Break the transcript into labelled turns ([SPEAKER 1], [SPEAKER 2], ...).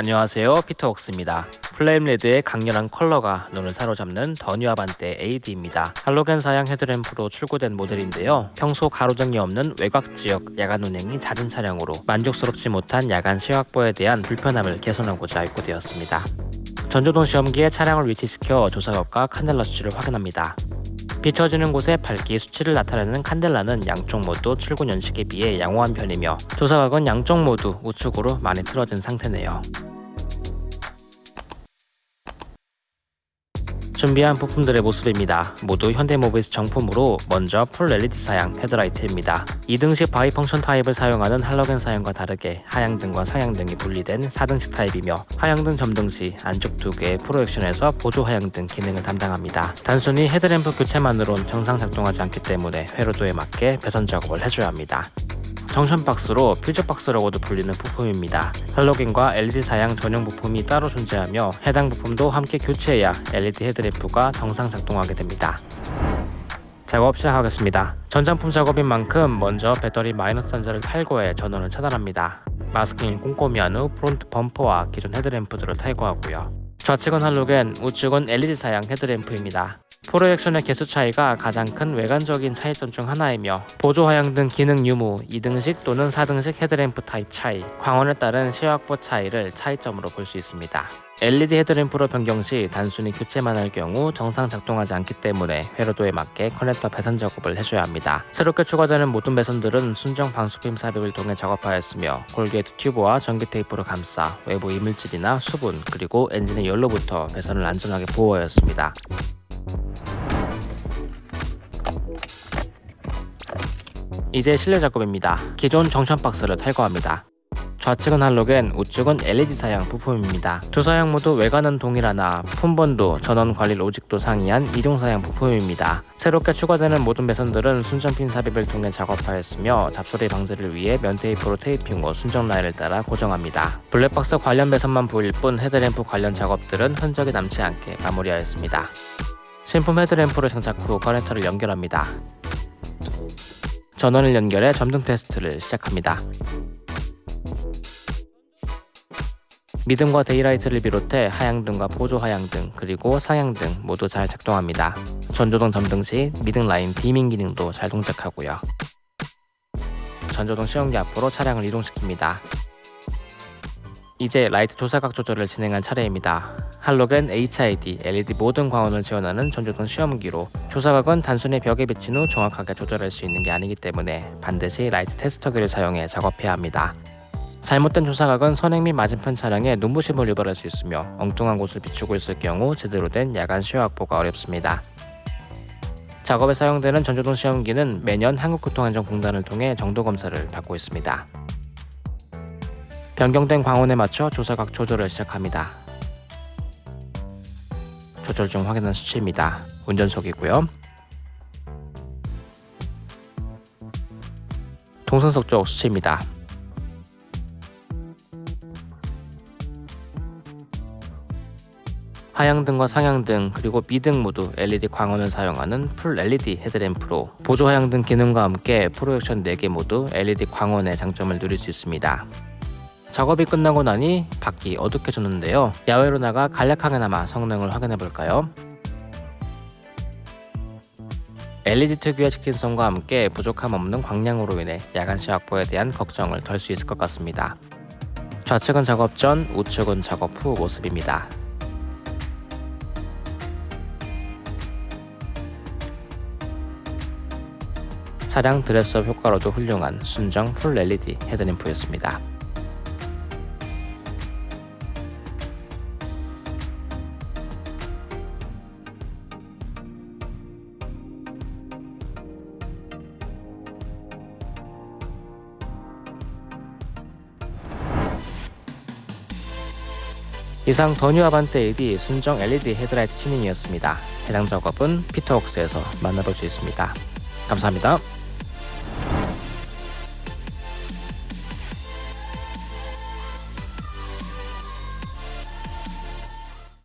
[SPEAKER 1] 안녕하세요. 피터웍스입니다. Flame Red의 강렬한 컬러가 눈을 사로잡는 더 뉴 아반떼 AD입니다. 할로겐 사양 헤드램프로 출고된 모델인데요. 평소 가로등이 없는 외곽 지역 야간 운행이 잦은 차량으로 만족스럽지 못한 야간 시야 확보에 대한 불편함을 개선하고자 입고되었습니다. 전조등 시험기에 차량을 위치시켜 조사각과 칸델라 수치를 확인합니다. 비춰지는 곳에 밝기 수치를 나타내는 칸델라는 양쪽 모두 출고 연식에 비해 양호한 편이며 조사각은 양쪽 모두 우측으로 많이 틀어진 상태네요. 준비한 부품들의 모습입니다. 모두 현대모비스 정품으로 먼저 full LED 사양 헤드라이트입니다. 2등식 bi-function 타입을 사용하는 할로겐 사양과 다르게 하향등과 상향등이 분리된 4등식 타입이며 하향등 점등 시 안쪽 두 개의 projection에서 보조 하향등 기능을 담당합니다. 단순히 헤드램프 교체만으론 정상 작동하지 않기 때문에 회로도에 맞게 배선 작업을 해줘야 합니다. junction 박스로 퓨즈 박스라고도 불리는 부품입니다. 할로겐과 LED 사양 전용 부품이 따로 존재하며 해당 부품도 함께 교체해야 LED 헤드램프가 정상 작동하게 됩니다. 작업 시작하겠습니다. 전장품 작업인 만큼 먼저 배터리 마이너스 단자를 탈거해 전원을 차단합니다. 마스킹을 꼼꼼히 한 후 front 범퍼와 기존 헤드램프들을 탈거하고요. 좌측은 할로겐, 우측은 LED 사양 헤드램프입니다. projection의 개수 차이가 가장 큰 외관적인 차이점 중 하나이며 보조 하향등 기능 유무 2등식 또는 4등식 헤드램프 타입 차이, 광원에 따른 시야 확보 차이를 차이점으로 볼 수 있습니다. LED 헤드램프로 변경 시 단순히 교체만 할 경우 정상 작동하지 않기 때문에 회로도에 맞게 커넥터 배선 작업을 해줘야 합니다. 새롭게 추가되는 모든 배선들은 순정 방수핀 삽입을 통해 작업하였으며 corrugate 튜브와 전기 테이프로 감싸 외부 이물질이나 수분 그리고 엔진의 열로부터 배선을 안전하게 보호하였습니다. 이제 실내 작업입니다. 기존 junction 박스를 탈거합니다. 좌측은 할로겐, 우측은 LED 사양 부품입니다. 두 사양 모두 외관은 동일하나 품번도, 전원 관리 logic도 상이한 이동 사양 부품입니다. 새롭게 추가되는 모든 배선들은 순정핀 삽입을 통해 작업하였으며 잡소리 방지를 위해 면테이프로 테이핑 후 순정 라인을 따라 고정합니다. 블랙박스 관련 배선만 보일 뿐 헤드램프 관련 작업들은 흔적이 남지 않게 마무리하였습니다. 신품 헤드램프를 장착 후 커넥터를 연결합니다. 전원을 연결해 점등 테스트를 시작합니다. 미등과 daylight를 비롯해 하향등과 보조 하향등 그리고 상향등 모두 잘 작동합니다. 전조등 점등 시 미등 라인 dimming 기능도 잘 동작하고요. 전조등 시험기 앞으로 차량을 이동시킵니다. 이제 라이트 조사각 조절을 진행할 차례입니다. 할로겐 HID, LED 모든 광원을 지원하는 전조등 시험기로 조사각은 단순히 벽에 비춘 후 정확하게 조절할 수 있는 게 아니기 때문에 반드시 라이트 테스터기를 사용해 작업해야 합니다. 잘못된 조사각은 선행 및 맞은편 차량에 눈부심을 유발할 수 있으며 엉뚱한 곳을 비추고 있을 경우 제대로 된 야간 시야 확보가 어렵습니다. 작업에 사용되는 전조등 시험기는 매년 한국교통안전공단을 통해 정도 검사를 받고 있습니다. 변경된 광원에 맞춰 조사각 조절을 시작합니다. 조절 중 확인한 수치입니다. 운전석이고요. 동선석 쪽 수치입니다. 하향등과 상향등 그리고 미등 모두 LED 광원을 사용하는 풀 LED 헤드램프로 보조 하향등 기능과 함께 프로젝션 4개 모두 LED 광원의 장점을 누릴 수 있습니다. 작업이 끝나고 나니 밖이 어둑해졌는데요. 야외로 나가 간략하게나마 성능을 확인해 볼까요? LED 특유의 직진성과 함께 부족함 없는 광량으로 인해 야간 시 확보에 대한 걱정을 덜 수 있을 것 같습니다. 좌측은 작업 전, 우측은 작업 후 모습입니다. 차량 드레스업 효과로도 훌륭한 순정 풀 LED 헤드램프였습니다. 이상 더 뉴 아반떼 AD 순정 LED 헤드라이트 튜닝이었습니다. 해당 작업은 피터웍스에서 만나볼 수 있습니다. 감사합니다.